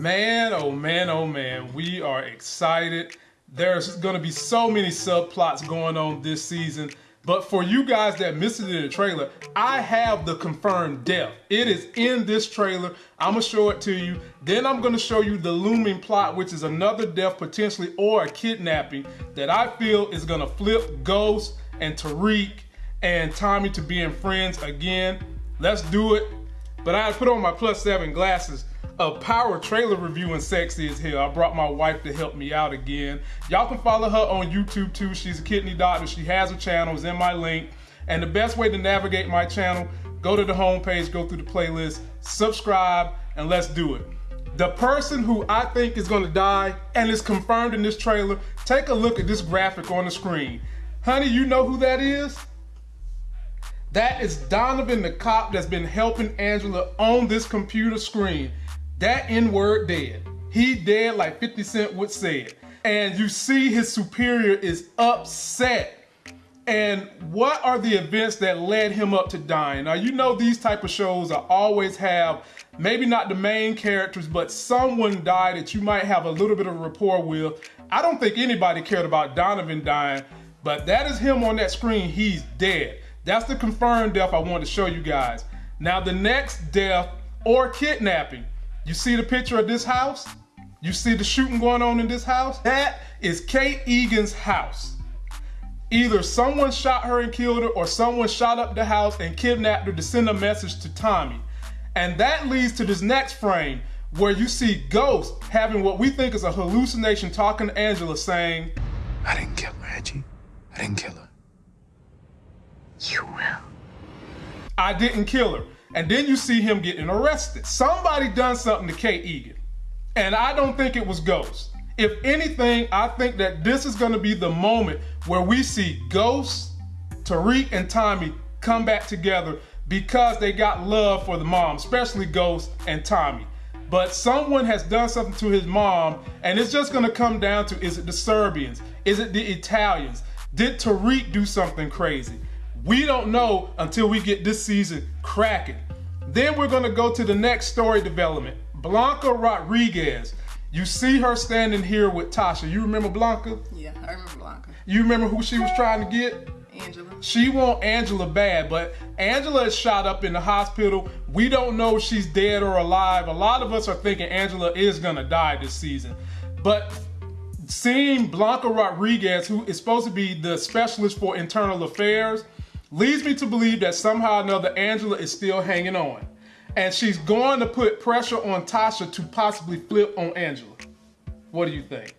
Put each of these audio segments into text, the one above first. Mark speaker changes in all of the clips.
Speaker 1: Man, oh man, oh man, we are excited. There's going to be so many subplots going on this season. But for you guys that missed it in the trailer, I have the confirmed death. It is in this trailer. I'm gonna show it to you. Then I'm gonna show you the looming plot, which is another death potentially or a kidnapping that I feel is gonna flip Ghost and Tariq and Tommy to being friends again. Let's do it. But I put on my plus seven glasses a power trailer review and sexy as hell. I brought my wife to help me out again. Y'all can follow her on YouTube too. She's a kidney doctor. She has a channel. It's in my link. And the best way to navigate my channel, go to the homepage, go through the playlist, subscribe, and let's do it. The person who I think is gonna die and is confirmed in this trailer, take a look at this graphic on the screen. Honey, you know who that is? That is Donovan, the cop that's been helping Angela on this computer screen. That N-word dead. He dead like 50 Cent would say it. And you see his superior is upset. And what are the events that led him up to dying? Now you know these type of shows I always have maybe not the main characters, but someone died that you might have a little bit of rapport with. I don't think anybody cared about Donovan dying, but that is him on that screen. He's dead. That's the confirmed death I want to show you guys. Now the next death or kidnapping, you see the picture of this house? You see the shooting going on in this house? That is Kate Egan's house. Either someone shot her and killed her or someone shot up the house and kidnapped her to send a message to Tommy. And that leads to this next frame where you see Ghost having what we think is a hallucination talking to Angela saying,
Speaker 2: I didn't kill her, Angie. I didn't kill her.
Speaker 3: You will.
Speaker 1: I didn't kill her. And then you see him getting arrested. Somebody done something to Kate Egan. And I don't think it was Ghost. If anything, I think that this is gonna be the moment where we see Ghost, Tariq, and Tommy come back together because they got love for the mom, especially Ghost and Tommy. But someone has done something to his mom, and it's just gonna come down to is it the Serbians? Is it the Italians? Did Tariq do something crazy? We don't know until we get this season cracking. Then we're gonna go to the next story development. Blanca Rodriguez. You see her standing here with Tasha. You remember Blanca?
Speaker 4: Yeah, I remember Blanca.
Speaker 1: You remember who she was trying to get?
Speaker 4: Angela.
Speaker 1: She want Angela bad, but Angela is shot up in the hospital. We don't know if she's dead or alive. A lot of us are thinking Angela is gonna die this season. But seeing Blanca Rodriguez, who is supposed to be the specialist for internal affairs, leads me to believe that somehow or another Angela is still hanging on. And she's going to put pressure on Tasha to possibly flip on Angela. What do you think?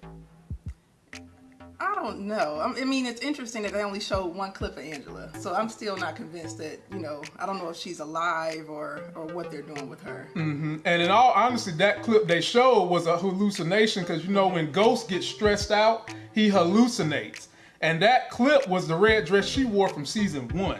Speaker 4: I don't know. I mean, it's interesting that they only showed one clip of Angela, so I'm still not convinced that you know. I don't know if she's alive or or what they're doing with her.
Speaker 1: Mm-hmm. And in all honesty, that clip they showed was a hallucination because you know when Ghost gets stressed out, he hallucinates. And that clip was the red dress she wore from season one.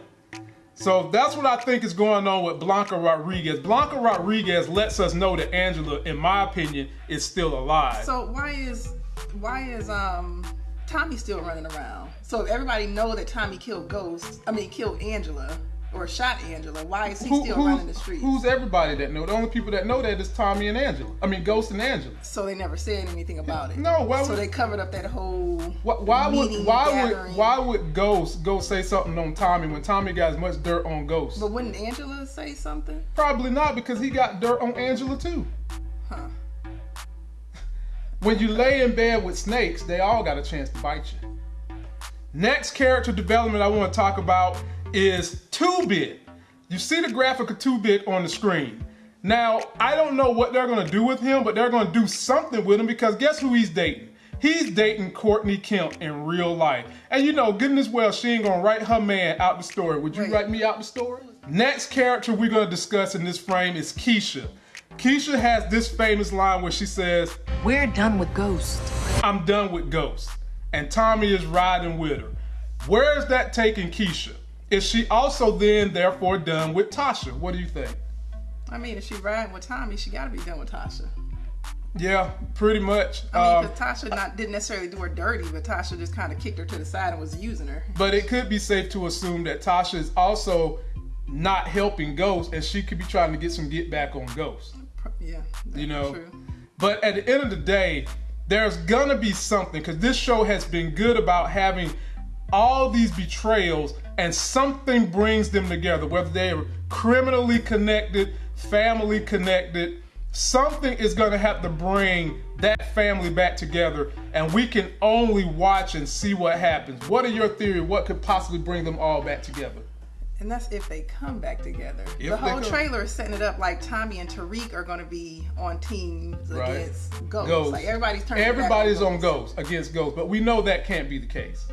Speaker 1: So that's what I think is going on with Blanca Rodriguez. Blanca Rodriguez lets us know that Angela, in my opinion, is still alive.
Speaker 4: So why is why is um Tommy still running around? So if everybody know that Tommy killed Ghost, I mean killed Angela, or shot Angela, why is he
Speaker 1: Who-
Speaker 4: still running the streets?
Speaker 1: who's everybody that know? The only people that know that is Tommy and Angela. I mean, Ghost and Angela.
Speaker 4: so they never said anything about it.
Speaker 1: No, why
Speaker 4: So
Speaker 1: would-
Speaker 4: they covered up that whole.
Speaker 1: Why, why would why
Speaker 4: gathering.
Speaker 1: would why would Ghost go say something on Tommy when Tommy got as much dirt on Ghost?
Speaker 4: But wouldn't Angela say something?
Speaker 1: Probably not because he got dirt on Angela too.
Speaker 4: Huh.
Speaker 1: When you lay in bed with snakes, they all got a chance to bite you. Next character development I want to talk about is Two Bit. You see the graphic of Two Bit on the screen. Now, I don't know what they're gonna do with him, but they're gonna do something with him because guess who he's dating? He's dating Courtney Kemp in real life. And you know, goodness well, she ain't gonna write her man out the story. Would you
Speaker 4: Right.
Speaker 1: write me out the story? Next character we're gonna discuss in this frame is Keisha. Keisha has this famous line where she says,
Speaker 3: We're done with ghosts.
Speaker 1: I'm done with ghosts. And Tommy is riding with her. Where is that taking Keisha? Is she also then therefore done with Tasha? What do you think?
Speaker 4: I mean, if she riding with Tommy, she got to be done with Tasha.
Speaker 1: Yeah, pretty much.
Speaker 4: I mean,
Speaker 1: Um,
Speaker 4: Tasha not didn't necessarily do her dirty, but Tasha just kind of kicked her to the side and was using her.
Speaker 1: but it could be safe to assume that Tasha is also not helping Ghost and she could be trying to get some get back on Ghost.
Speaker 4: Yeah,
Speaker 1: You know,
Speaker 4: true.
Speaker 1: But at the end of the day, there's gonna be something because this show has been good about having all these betrayals and something brings them together, whether they're criminally connected, family connected. Something is going to have to bring that family back together, and we can only watch and see what happens. What are your theory? What could possibly bring them all back together?
Speaker 4: And that's if they come back together.
Speaker 1: If
Speaker 4: the whole trailer is setting it up like Tommy and Tariq are going to be on teams
Speaker 1: Right.
Speaker 4: against ghosts.
Speaker 1: Ghost.
Speaker 4: Like everybody's turning.
Speaker 1: Everybody's on
Speaker 4: ghosts.
Speaker 1: Ghost against ghosts, but we know that can't be the case.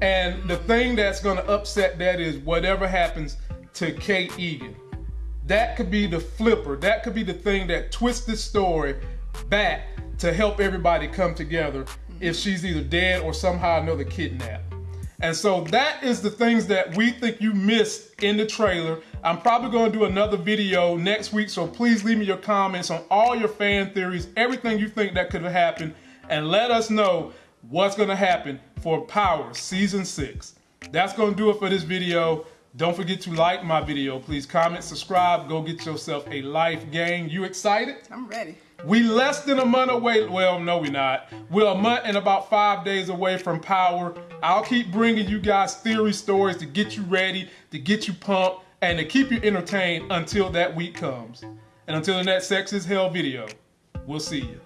Speaker 1: And the thing that's going to upset that is whatever happens to Kate Egan. That could be the flipper. That could be the thing that twists the story back to help everybody come together if she's either dead or somehow another kidnapped. And so that is the things that we think you missed in the trailer. I'm probably going to do another video next week, so please leave me your comments on all your fan theories, everything you think that could have happened, and let us know what's going to happen for Power Season 6. That's going to do it for this video. Don't forget to like my video. Please comment, subscribe, go get yourself a life game. You excited?
Speaker 4: I'm ready.
Speaker 1: We less than a month away. Well, no, we're not. We're a month and about five days away from Power. I'll keep bringing you guys theory stories to get you ready, to get you pumped, and to keep you entertained until that week comes. And until the next Sex is Hell video, we'll see you.